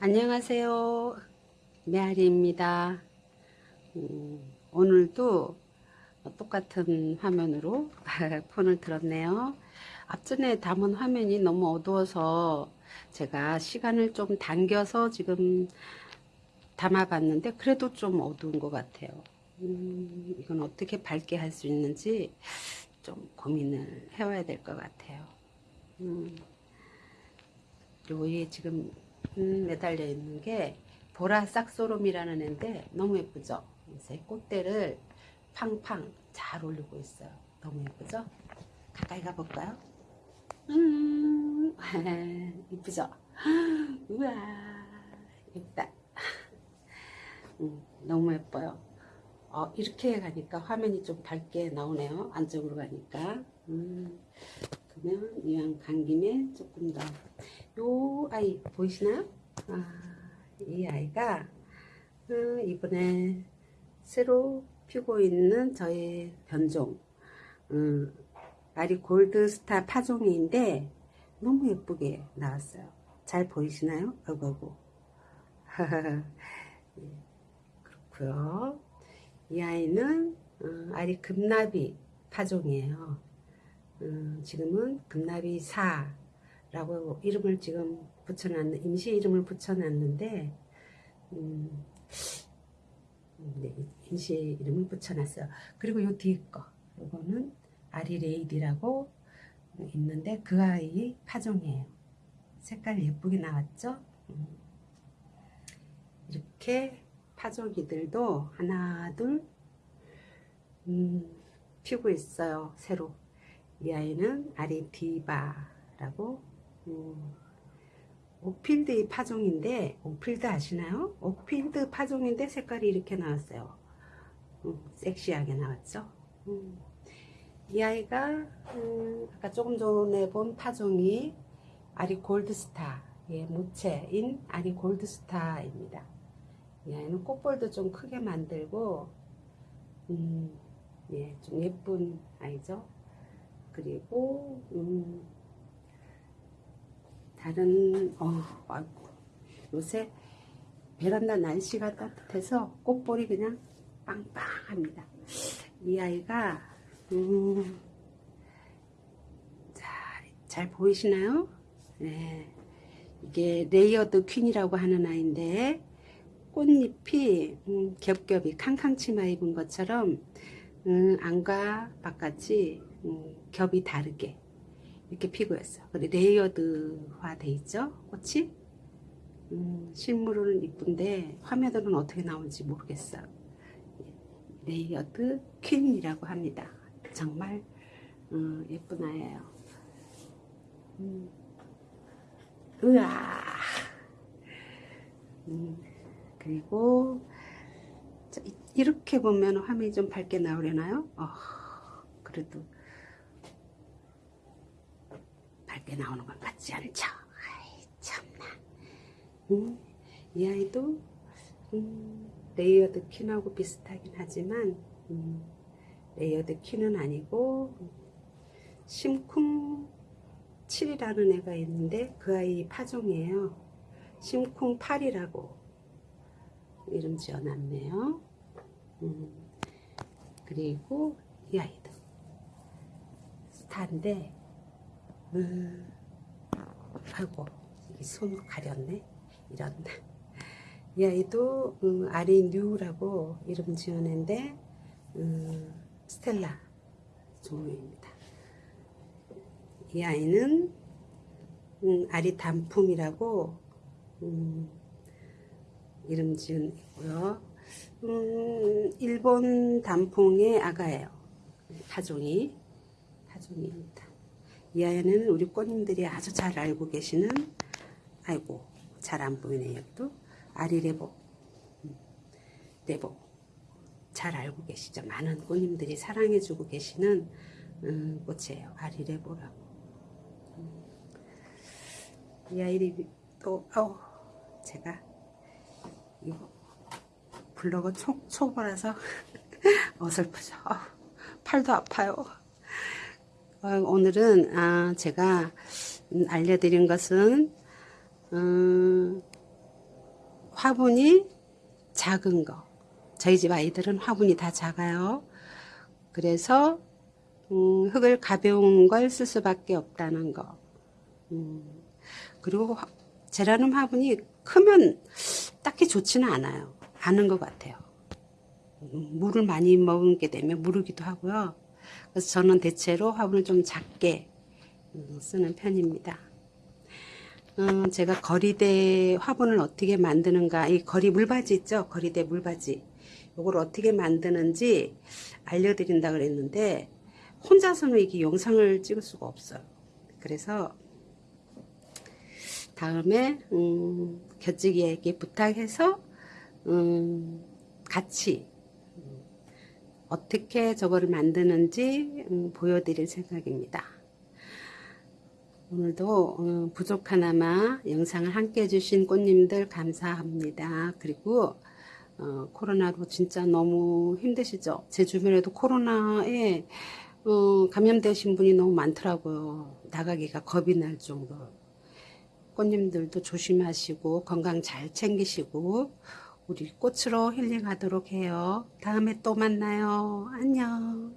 안녕하세요. 메아리입니다. 음, 오늘도 똑같은 화면으로 폰을 들었네요. 앞전에 담은 화면이 너무 어두워서 제가 시간을 좀 당겨서 지금 담아봤는데 그래도 좀 어두운 것 같아요. 음, 이건 어떻게 밝게 할 수 있는지 좀 고민을 해와야 될 것 같아요. 음, 요에 지금 음, 매달려 있는 게 보라 싹소롬이라는 애인데 너무 예쁘죠? 이제 꽃대를 팡팡 잘 올리고 있어요. 너무 예쁘죠? 가까이 가볼까요? 음, 이쁘죠? 우와, 예쁘다. 음, 너무 예뻐요. 어, 이렇게 가니까 화면이 좀 밝게 나오네요. 안쪽으로 가니까. 음, 그러면 이왕 간 김에 조금 더. 요 아이 보이시나요? 아, 이 아이가 어, 이번에 새로 피고 있는 저의 변종. 음, 아리 골드스타 파종인데 너무 예쁘게 나왔어요. 잘 보이시나요? 아이고 아이고. 예, 그렇고요. 이 아이는 어, 아리 금나비 파종이에요. 어, 지금은 금나비 4 라고 이름을 지금 붙여놨는 임시 이름을 붙여놨는데 음, 네, 임시 이름을 붙여놨어요. 그리고 요 뒤에 거 요거는 아리레이디라고 있는데 그 아이 파종이에요. 색깔 예쁘게 나왔죠? 음. 이렇게 파종이들도 하나 둘 음, 피고 있어요. 새로 이 아이는 아리디바라고 음, 옥필드의 파종인데 옥필드 아시나요? 옥필드 파종인데 색깔이 이렇게 나왔어요. 음, 섹시하게 나왔죠? 음. 이 아이가 음, 아까 조금 전에 본 파종이 아리 골드스타의 무채인 아리 골드스타입니다. 이 아이는 꽃볼도 좀 크게 만들고 음, 예, 좀 예쁜 아이죠. 그리고 음, 다른 어, 아이고, 요새 베란다 날씨가 따뜻해서 꽃볼이 그냥 빵빵합니다. 이 아이가 음, 자, 잘 보이시나요? 네, 이게 레이어드 퀸이라고 하는 아이인데 꽃잎이 음, 겹겹이 캉캉 치마 입은 것처럼 음, 안과 바깥이 음, 겹이 다르게 이렇게 피고 있어. layered화 돼 있죠? 꽃이? 음, 실물은 이쁜데 화면으로는 어떻게 나올지 모르겠어요. 레이어드 퀸이라고 합니다. 정말 음, 예쁜 아이예요. 음. 으아. 음, 그리고 자, 이렇게 보면 화면이 좀 밝게 나오려나요? 어, 그래도 밝게 나오는 건 같지 않죠? 아이 참나. 음, 이 아이도 음, 레이어드 퀸하고 비슷하긴 하지만 음, 레이어드 퀸은 아니고 심쿵 7이라는 애가 있는데 그 아이 파종이에요. 심쿵 8이라고 이름 지어놨네요. 음, 그리고 이 아이도 스타인데 음, 아이고 이 손으로 가렸네 이런 이 아이도 음, 아리 뉴라고 이름 지어낸데 음, 스텔라 종류입니다. 이 아이는 음, 아리 단풍이라고 음, 이름 지은 있고요. 음, 일본 단풍의 아가예요. 타종이 타종입니다. 이 아이는 우리 꽃님들이 아주 잘 알고 계시는 아이고 잘 안 보이네요. 여기도 아리레보 음, 레보 잘 알고 계시죠? 많은 꽃님들이 사랑해주고 계시는 음, 꽃이에요. 아리레보라고. 음. 이 아이를 또, 어 제가 이거 블로그 초, 초보라서 어설프죠. 어, 팔도 아파요. 어, 오늘은 아, 제가 알려드린 것은 음, 화분이 작은 거. 저희 집 아이들은 화분이 다 작아요. 그래서 음, 흙을 가벼운 걸 쓸 수밖에 없다는 거. 음, 그리고 화- 제라늄 화분이 크면 딱히 좋지는 않아요. 않은 것 같아요. 음, 물을 많이 먹게 되면 무르기도 하고요. 그래서 저는 대체로 화분을 좀 작게 음, 쓰는 편입니다. 음, 제가 거리대 화분을 어떻게 만드는가, 이 거리 물바지 있죠? 거리대 물바지. 이걸 어떻게 만드는지 알려드린다 그랬는데, 혼자서는 이게 영상을 찍을 수가 없어요. 그래서, 다음에, 음, 곁지기에게 부탁해서, 음, 같이, 음, 어떻게 저거를 만드는지 음, 보여드릴 생각입니다. 오늘도 어, 부족하나마 영상을 함께 해주신 꽃님들 감사합니다. 그리고 어, 코로나로 진짜 너무 힘드시죠? 제 주변에도 코로나에 어, 감염되신 분이 너무 많더라고요. 나가기가 겁이 날 정도로. 꽃님들도 조심하시고 건강 잘 챙기시고 우리 꽃으로 힐링하도록 해요. 다음에 또 만나요. 안녕.